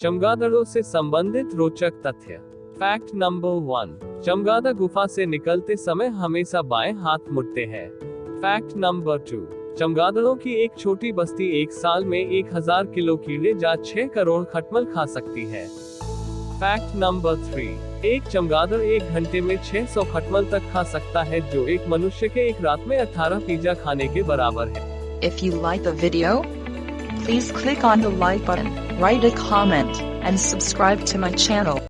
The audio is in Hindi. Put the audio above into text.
चमगादड़ों से संबंधित रोचक तथ्य। फैक्ट नंबर वन चमगादड़ गुफा से निकलते समय हमेशा बाएँ हाथ मुड़ते हैं। फैक्ट नंबर टू चमगादड़ों की एक छोटी बस्ती एक साल में 1000 किलो कीड़े जा 6 करोड़ खटमल खा सकती है। फैक्ट नंबर थ्री एक चमगादड़ एक घंटे में 600 खटमल तक खा सकता है जो एक मनुष्य के एक रात में 18 पिज्जा खाने के बराबर है। If you like the video, please click on the like button, write a comment, and subscribe to my channel.